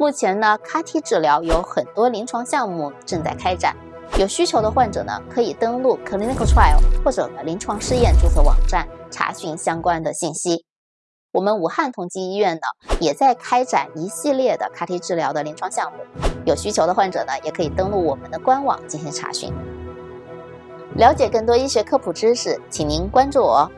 目前呢，CAR-T 治疗有很多临床项目正在开展，有需求的患者呢，可以登录 clinical trial 或者呢临床试验注册网站查询相关的信息。我们武汉同济医院呢，也在开展一系列的 CAR-T 治疗的临床项目，有需求的患者呢，也可以登录我们的官网进行查询。了解更多医学科普知识，请您关注我。